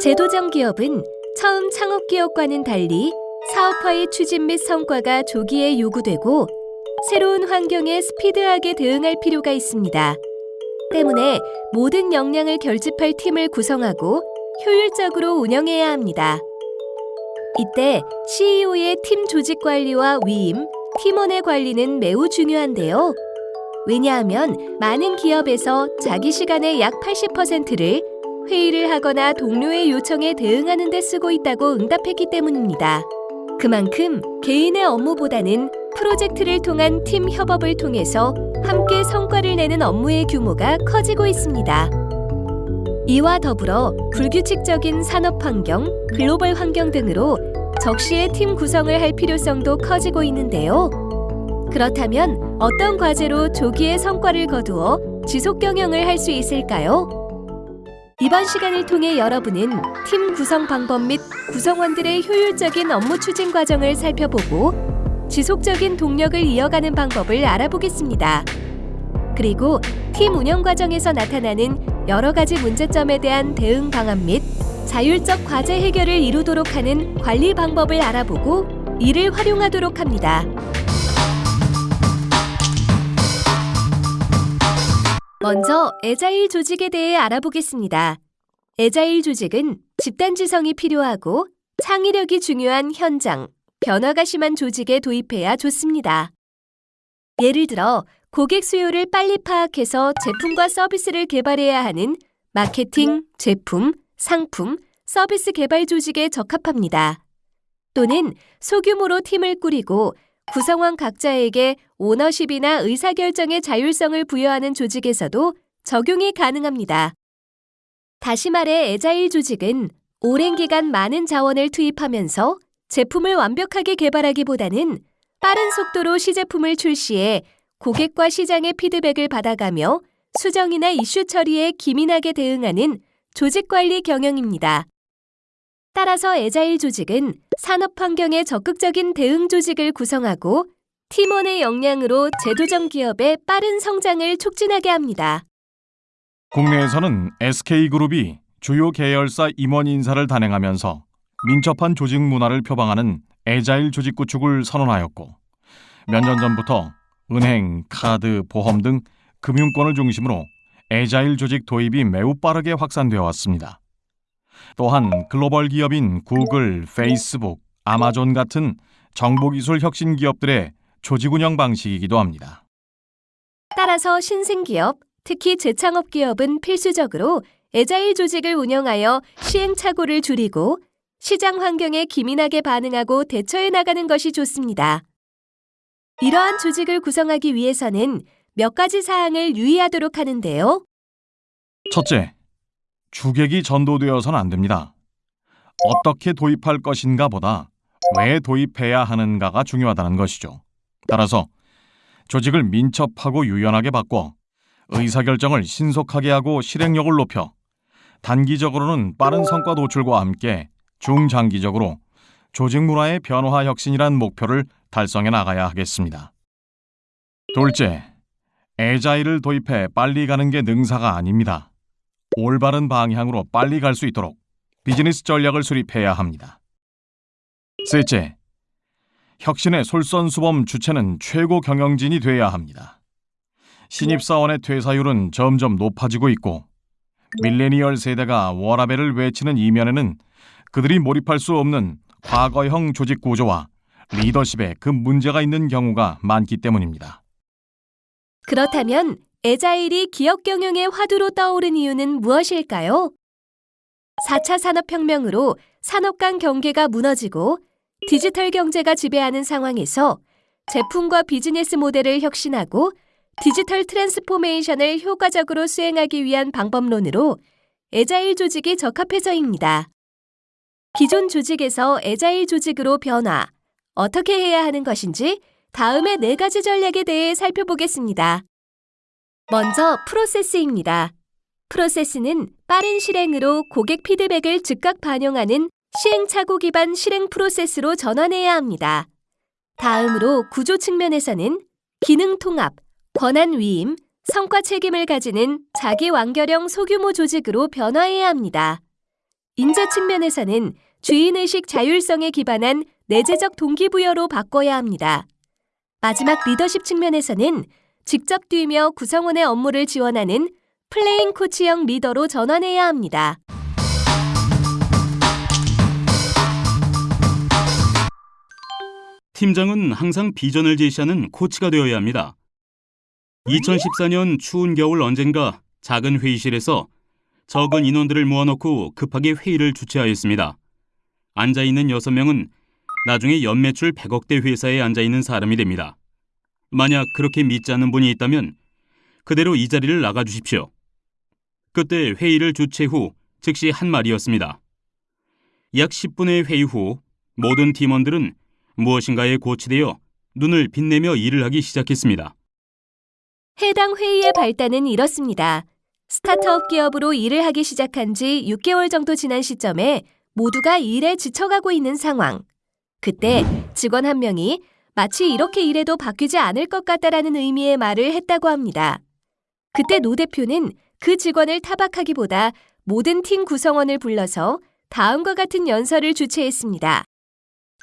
제도정 기업은 처음 창업 기업과는 달리 사업화의 추진 및 성과가 조기에 요구되고 새로운 환경에 스피드하게 대응할 필요가 있습니다. 때문에 모든 역량을 결집할 팀을 구성하고 효율적으로 운영해야 합니다. 이때 CEO의 팀 조직 관리와 위임, 팀원의 관리는 매우 중요한데요. 왜냐하면 많은 기업에서 자기 시간의 약 80%를 회의를 하거나 동료의 요청에 대응하는 데 쓰고 있다고 응답했기 때문입니다. 그만큼 개인의 업무보다는 프로젝트를 통한 팀 협업을 통해서 함께 성과를 내는 업무의 규모가 커지고 있습니다. 이와 더불어 불규칙적인 산업 환경, 글로벌 환경 등으로 적시에 팀 구성을 할 필요성도 커지고 있는데요. 그렇다면 어떤 과제로 조기에 성과를 거두어 지속 경영을 할 수 있을까요? 이번 시간을 통해 여러분은 팀 구성 방법 및 구성원들의 효율적인 업무 추진 과정을 살펴보고 지속적인 동력을 이어가는 방법을 알아보겠습니다. 그리고 팀 운영 과정에서 나타나는 여러 가지 문제점에 대한 대응 방안 및 자율적 과제 해결을 이루도록 하는 관리 방법을 알아보고 이를 활용하도록 합니다. 먼저 에자일 조직에 대해 알아보겠습니다. 에자일 조직은 집단지성이 필요하고 창의력이 중요한 현장, 변화가 심한 조직에 도입해야 좋습니다. 예를 들어 고객 수요를 빨리 파악해서 제품과 서비스를 개발해야 하는 마케팅, 제품, 상품, 서비스 개발 조직에 적합합니다. 또는 소규모로 팀을 꾸리고 구성원 각자에게 오너십이나 의사결정의 자율성을 부여하는 조직에서도 적용이 가능합니다. 다시 말해 에자일 조직은 오랜 기간 많은 자원을 투입하면서 제품을 완벽하게 개발하기보다는 빠른 속도로 시제품을 출시해 고객과 시장의 피드백을 받아가며 수정이나 이슈 처리에 기민하게 대응하는 조직 관리 경영입니다. 따라서 에자일 조직은 산업 환경에 적극적인 대응 조직을 구성하고 팀원의 역량으로 제도적 기업의 빠른 성장을 촉진하게 합니다. 국내에서는 SK그룹이 주요 계열사 임원 인사를 단행하면서 민첩한 조직 문화를 표방하는 에자일 조직 구축을 선언하였고 몇 년 전부터 은행, 카드, 보험 등 금융권을 중심으로 에자일 조직 도입이 매우 빠르게 확산되어 왔습니다. 또한 글로벌 기업인 구글, 페이스북, 아마존 같은 정보기술 혁신 기업들의 조직 운영 방식이기도 합니다. 따라서 신생 기업, 특히 재창업 기업은 필수적으로 에자일 조직을 운영하여 시행착오를 줄이고 시장 환경에 기민하게 반응하고 대처해 나가는 것이 좋습니다. 이러한 조직을 구성하기 위해서는 몇 가지 사항을 유의하도록 하는데요. 첫째, 주객이 전도되어서는 안 됩니다. 어떻게 도입할 것인가 보다 왜 도입해야 하는가가 중요하다는 것이죠. 따라서 조직을 민첩하고 유연하게 바꿔 의사결정을 신속하게 하고 실행력을 높여 단기적으로는 빠른 성과 도출과 함께 중장기적으로 조직 문화의 변화 혁신이란 목표를 달성해 나가야 하겠습니다. 둘째, 에자일을 도입해 빨리 가는 게 능사가 아닙니다. 올바른 방향으로 빨리 갈 수 있도록 비즈니스 전략을 수립해야 합니다. 셋째, 혁신의 솔선수범 주체는 최고 경영진이 돼야 합니다. 신입사원의 퇴사율은 점점 높아지고 있고 밀레니얼 세대가 워라벨을 외치는 이면에는 그들이 몰입할 수 없는 과거형 조직 구조와 리더십에 그 문제가 있는 경우가 많기 때문입니다. 그렇다면 에자일이 기업 경영의 화두로 떠오른 이유는 무엇일까요? 4차 산업혁명으로 산업 간 경계가 무너지고 디지털 경제가 지배하는 상황에서 제품과 비즈니스 모델을 혁신하고 digital transformation을 효과적으로 수행하기 위한 방법론으로 agile 조직이 적합해서입니다. 기존 조직에서 에자일 조직으로 변화, 어떻게 해야 하는 것인지 다음의 네 가지 전략에 대해 살펴보겠습니다. 먼저 프로세스입니다. 프로세스는 빠른 실행으로 고객 피드백을 즉각 반영하는 시행착오 기반 실행 프로세스로 전환해야 합니다. 다음으로 구조 측면에서는 기능 통합, 권한 위임, 성과 책임을 가지는 자기 완결형 소규모 조직으로 변화해야 합니다. 인재 측면에서는 주인의식 자율성에 기반한 내재적 동기부여로 바꿔야 합니다. 마지막 리더십 측면에서는 직접 뛰며 구성원의 업무를 지원하는 플레잉 코치형 리더로 전환해야 합니다. 팀장은 항상 비전을 제시하는 코치가 되어야 합니다. 2014년 추운 겨울 언젠가 작은 회의실에서 적은 인원들을 모아놓고 급하게 회의를 주최하였습니다. 앉아있는 6명은 나중에 연매출 100억대 회사에 앉아있는 사람이 됩니다. 만약 그렇게 믿지 않는 분이 있다면 그대로 이 자리를 나가 주십시오. 그때 회의를 주최 후 즉시 한 말이었습니다. 약 10분의 회의 후 모든 팀원들은 무엇인가에 고치되어 눈을 빛내며 일을 하기 시작했습니다. 해당 회의의 발단은 이렇습니다. 스타트업 기업으로 일을 하기 시작한 지 6개월 정도 지난 시점에 모두가 일에 지쳐가고 있는 상황. 그때 직원 한 명이 마치 이렇게 일해도 바뀌지 않을 것 같다라는 의미의 말을 했다고 합니다. 그때 노 대표는 그 직원을 타박하기보다 모든 팀 구성원을 불러서 다음과 같은 연설을 주최했습니다.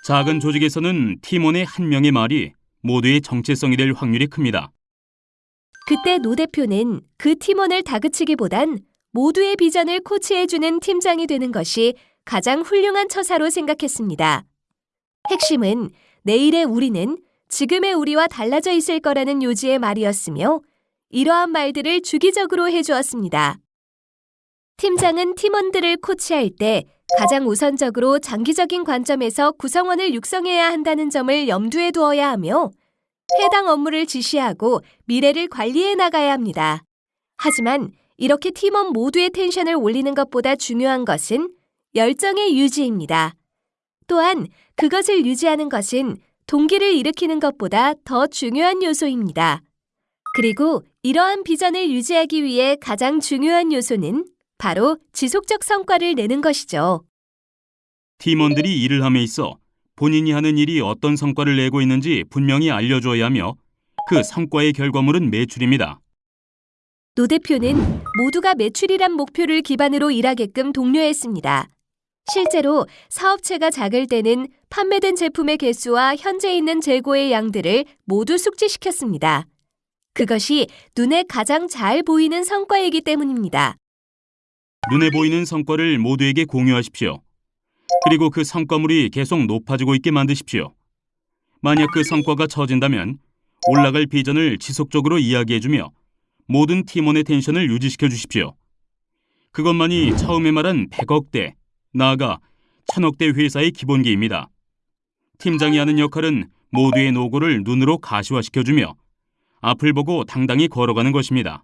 작은 조직에서는 팀원의 한 명의 말이 모두의 정체성이 될 확률이 큽니다. 그때 노 대표는 그 팀원을 다그치기보단 모두의 비전을 코치해주는 팀장이 되는 것이 가장 훌륭한 처사로 생각했습니다. 핵심은 내일의 우리는 지금의 우리와 달라져 있을 거라는 요지의 말이었으며 이러한 말들을 주기적으로 해주었습니다. 팀장은 팀원들을 코치할 때 가장 우선적으로 장기적인 관점에서 구성원을 육성해야 한다는 점을 염두에 두어야 하며 해당 업무를 지시하고 미래를 관리해 나가야 합니다. 하지만 이렇게 팀원 모두의 텐션을 올리는 것보다 중요한 것은 열정의 유지입니다. 또한 그것을 유지하는 것은 동기를 일으키는 것보다 더 중요한 요소입니다. 그리고 이러한 비전을 유지하기 위해 가장 중요한 요소는 바로 지속적 성과를 내는 것이죠. 팀원들이 일을 함에 있어 본인이 하는 일이 어떤 성과를 내고 있는지 분명히 알려줘야 하며 그 성과의 결과물은 매출입니다. 노 대표는 모두가 매출이란 목표를 기반으로 일하게끔 독려했습니다. 실제로 사업체가 작을 때는 판매된 제품의 개수와 현재 있는 재고의 양들을 모두 숙지시켰습니다. 그것이 눈에 가장 잘 보이는 성과이기 때문입니다. 눈에 보이는 성과를 모두에게 공유하십시오. 그리고 그 성과물이 계속 높아지고 있게 만드십시오. 만약 그 성과가 처진다면 올라갈 비전을 지속적으로 이야기해주며 모든 팀원의 텐션을 유지시켜 주십시오. 그것만이 처음에 말한 100억대, 나아가 천억대 회사의 기본기입니다. 팀장이 하는 역할은 모두의 노고를 눈으로 가시화시켜주며 앞을 보고 당당히 걸어가는 것입니다.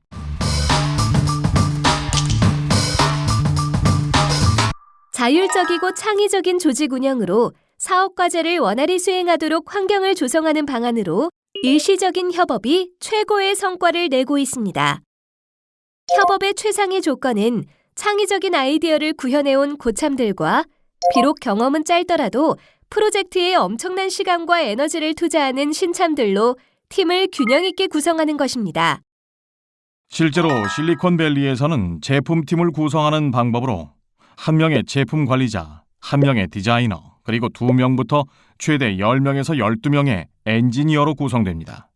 자율적이고 창의적인 조직 운영으로 사업 과제를 원활히 수행하도록 환경을 조성하는 방안으로 일시적인 협업이 최고의 성과를 내고 있습니다. 협업의 최상의 조건은 창의적인 아이디어를 구현해온 고참들과 비록 경험은 짧더라도 프로젝트에 엄청난 시간과 에너지를 투자하는 신참들로 팀을 균형 있게 구성하는 것입니다. 실제로 실리콘밸리에서는 제품팀을 구성하는 방법으로 한 명의 제품 관리자, 한 명의 디자이너, 그리고 두 명부터 최대 10명에서 12명의 엔지니어로 구성됩니다.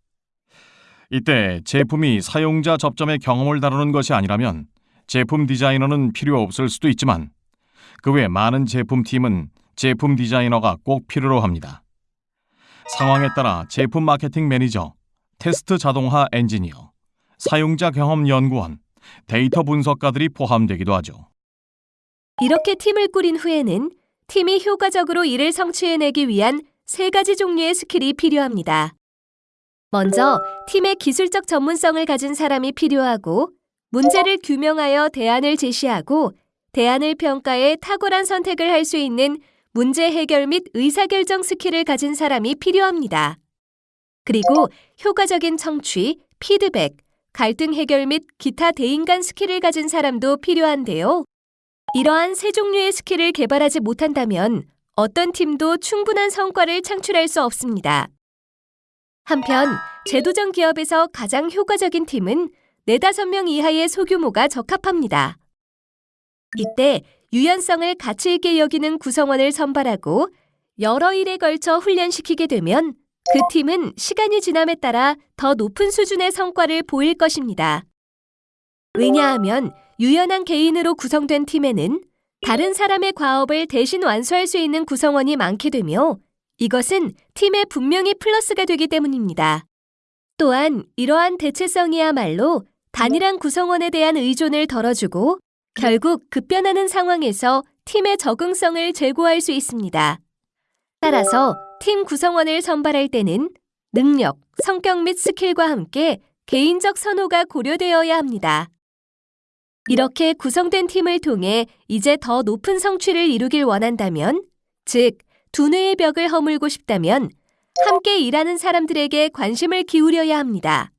이때 제품이 사용자 접점의 경험을 다루는 것이 아니라면 제품 디자이너는 필요 없을 수도 있지만 그 외 많은 제품팀은 제품 디자이너가 꼭 필요로 합니다. 상황에 따라 제품 마케팅 매니저, 테스트 자동화 엔지니어, 사용자 경험 연구원, 데이터 분석가들이 포함되기도 하죠. 이렇게 팀을 꾸린 후에는 팀이 효과적으로 일을 성취해내기 위한 세 가지 종류의 스킬이 필요합니다. 먼저 팀의 기술적 전문성을 가진 사람이 필요하고 문제를 규명하여 대안을 제시하고 대안을 평가해 탁월한 선택을 할 수 있는 문제 해결 및 의사결정 스킬을 가진 사람이 필요합니다. 그리고 효과적인 청취, 피드백, 갈등 해결 및 기타 대인간 스킬을 가진 사람도 필요한데요. 이러한 세 종류의 스킬을 개발하지 못한다면 어떤 팀도 충분한 성과를 창출할 수 없습니다. 한편 재도전 기업에서 가장 효과적인 팀은 네다섯 명 이하의 소규모가 적합합니다. 이때 유연성을 가치 있게 여기는 구성원을 선발하고 여러 일에 걸쳐 훈련시키게 되면 그 팀은 시간이 지남에 따라 더 높은 수준의 성과를 보일 것입니다. 왜냐하면 유연한 개인으로 구성된 팀에는 다른 사람의 과업을 대신 완수할 수 있는 구성원이 많게 되며 이것은 팀에 분명히 플러스가 되기 때문입니다. 또한 이러한 대체성이야말로 단일한 구성원에 대한 의존을 덜어주고 결국 급변하는 상황에서 팀의 적응성을 제고할 수 있습니다. 따라서 팀 구성원을 선발할 때는 능력, 성격 및 스킬과 함께 개인적 선호가 고려되어야 합니다. 이렇게 구성된 팀을 통해 이제 더 높은 성취를 이루길 원한다면, 즉, 두뇌의 벽을 허물고 싶다면, 함께 일하는 사람들에게 관심을 기울여야 합니다.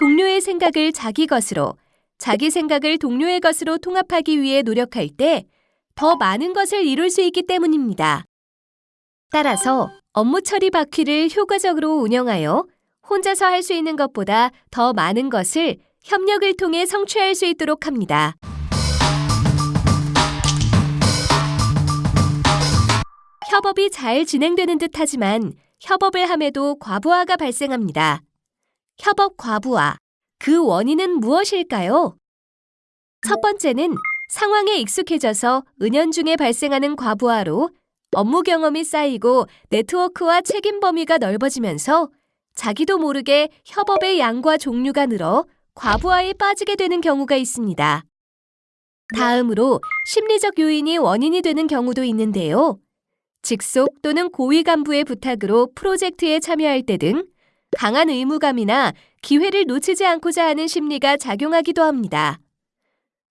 동료의 생각을 자기 것으로, 자기 생각을 동료의 것으로 통합하기 위해 노력할 때 더 많은 것을 이룰 수 있기 때문입니다. 따라서 업무 처리 바퀴를 효과적으로 운영하여 혼자서 할 수 있는 것보다 더 많은 것을 협력을 통해 성취할 수 있도록 합니다. 협업이 잘 진행되는 듯 하지만 협업을 함에도 과부하가 발생합니다. 협업 과부하. 그 원인은 무엇일까요? 첫 번째는 상황에 익숙해져서 은연중에 발생하는 과부하로 업무 경험이 쌓이고 네트워크와 책임 범위가 넓어지면서 자기도 모르게 협업의 양과 종류가 늘어 과부하에 빠지게 되는 경우가 있습니다. 다음으로 심리적 요인이 원인이 되는 경우도 있는데요. 직속 또는 고위 간부의 부탁으로 프로젝트에 참여할 때 등 강한 의무감이나 기회를 놓치지 않고자 하는 심리가 작용하기도 합니다.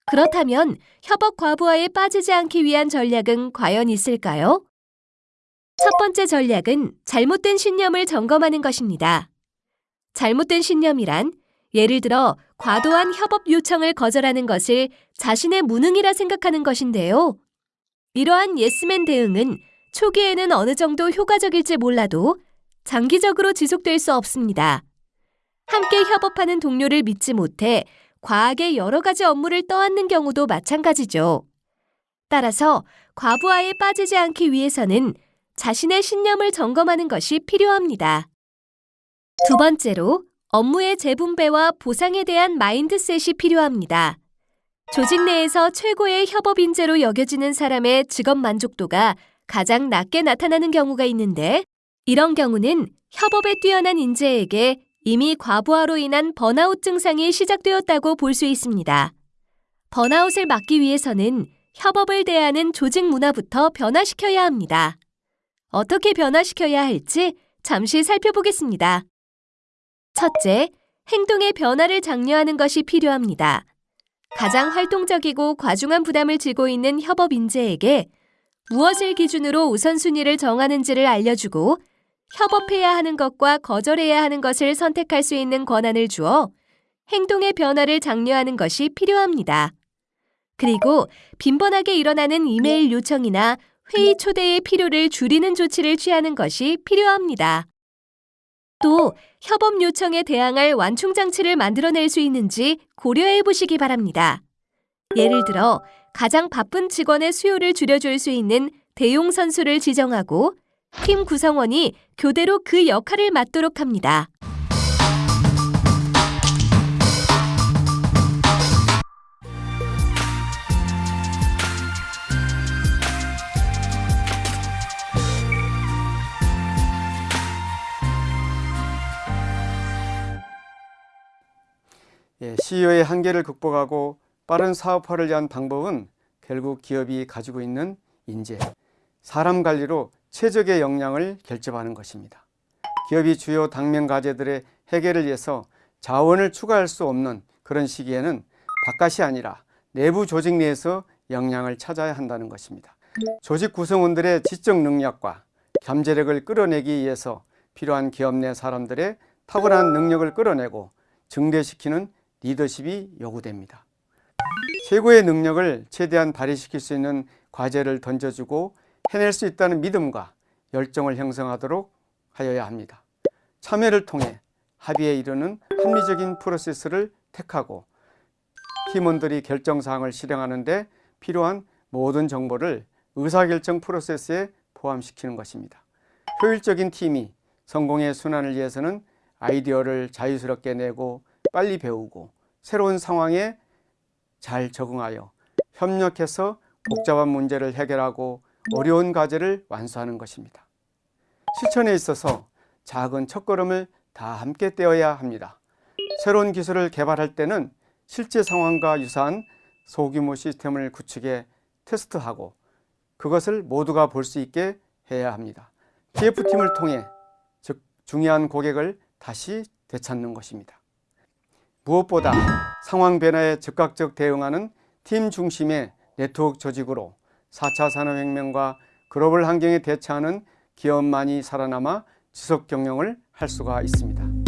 그렇다면 협업 과부하에 빠지지 않기 위한 전략은 과연 있을까요? 첫 번째 전략은 잘못된 신념을 점검하는 것입니다. 잘못된 신념이란 예를 들어 과도한 협업 요청을 거절하는 것을 자신의 무능이라 생각하는 것인데요. 이러한 예스맨 대응은 초기에는 어느 정도 효과적일지 몰라도 장기적으로 지속될 수 없습니다. 함께 협업하는 동료를 믿지 못해 과하게 여러 가지 업무를 떠안는 경우도 마찬가지죠. 따라서 과부하에 빠지지 않기 위해서는 자신의 신념을 점검하는 것이 필요합니다. 두 번째로 업무의 재분배와 보상에 대한 마인드셋이 필요합니다. 조직 내에서 최고의 협업 인재로 여겨지는 사람의 직업 만족도가 가장 낮게 나타나는 경우가 있는데 이런 경우는 협업에 뛰어난 인재에게 이미 과부하로 인한 번아웃 증상이 시작되었다고 볼 수 있습니다. 번아웃을 막기 위해서는 협업을 대하는 조직 문화부터 변화시켜야 합니다. 어떻게 변화시켜야 할지 잠시 살펴보겠습니다. 첫째, 행동의 변화를 장려하는 것이 필요합니다. 가장 활동적이고 과중한 부담을 지고 있는 협업 인재에게 무엇을 기준으로 우선순위를 정하는지를 알려주고 협업해야 하는 것과 거절해야 하는 것을 선택할 수 있는 권한을 주어 행동의 변화를 장려하는 것이 필요합니다. 그리고 빈번하게 일어나는 이메일 요청이나 회의 초대의 필요를 줄이는 조치를 취하는 것이 필요합니다. 또 협업 요청에 대항할 완충 장치를 만들어낼 수 있는지 고려해 보시기 바랍니다. 예를 들어 가장 바쁜 직원의 수요를 줄여줄 수 있는 대용 선수를 지정하고 팀 구성원이 교대로 그 역할을 맡도록 합니다. 예, CEO의 한계를 극복하고 빠른 사업화를 위한 방법은 결국 기업이 가지고 있는 인재, 사람 관리로 최적의 역량을 결집하는 것입니다. 기업이 주요 당면 과제들의 해결을 위해서 자원을 추가할 수 없는 그런 시기에는 바깥이 아니라 내부 조직 내에서 역량을 찾아야 한다는 것입니다. 조직 구성원들의 지적 능력과 잠재력을 끌어내기 위해서 필요한 기업 내 사람들의 탁월한 능력을 끌어내고 증대시키는 리더십이 요구됩니다. 최고의 능력을 최대한 발휘시킬 수 있는 과제를 던져주고 해낼 수 있다는 믿음과 열정을 형성하도록 하여야 합니다. 참여를 통해 합의에 이르는 합리적인 프로세스를 택하고 팀원들이 결정사항을 실행하는 데 필요한 모든 정보를 의사결정 프로세스에 포함시키는 것입니다. 효율적인 팀이 성공의 순환을 위해서는 아이디어를 자유스럽게 내고 빨리 배우고 새로운 상황에 잘 적응하여 협력해서 복잡한 문제를 해결하고 어려운 과제를 완수하는 것입니다. 실천에 있어서 작은 첫걸음을 다 함께 떼어야 합니다. 새로운 기술을 개발할 때는 실제 상황과 유사한 소규모 시스템을 구축해 테스트하고 그것을 모두가 볼 수 있게 해야 합니다. TF팀을 통해 즉 중요한 고객을 다시 되찾는 것입니다. 무엇보다 상황 변화에 즉각적 대응하는 팀 중심의 네트워크 조직으로 4차 산업혁명과 글로벌 환경에 대처하는 기업만이 살아남아 지속 경영을 할 수가 있습니다.